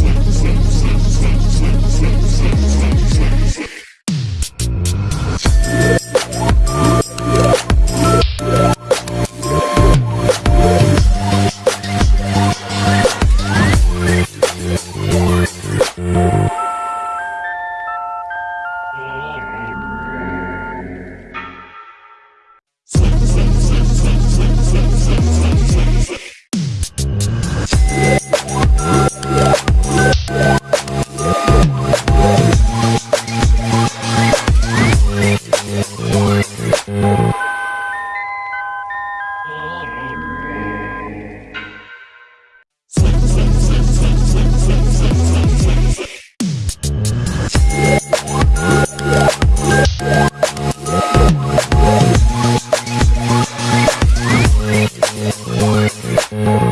Yeah. 嗯。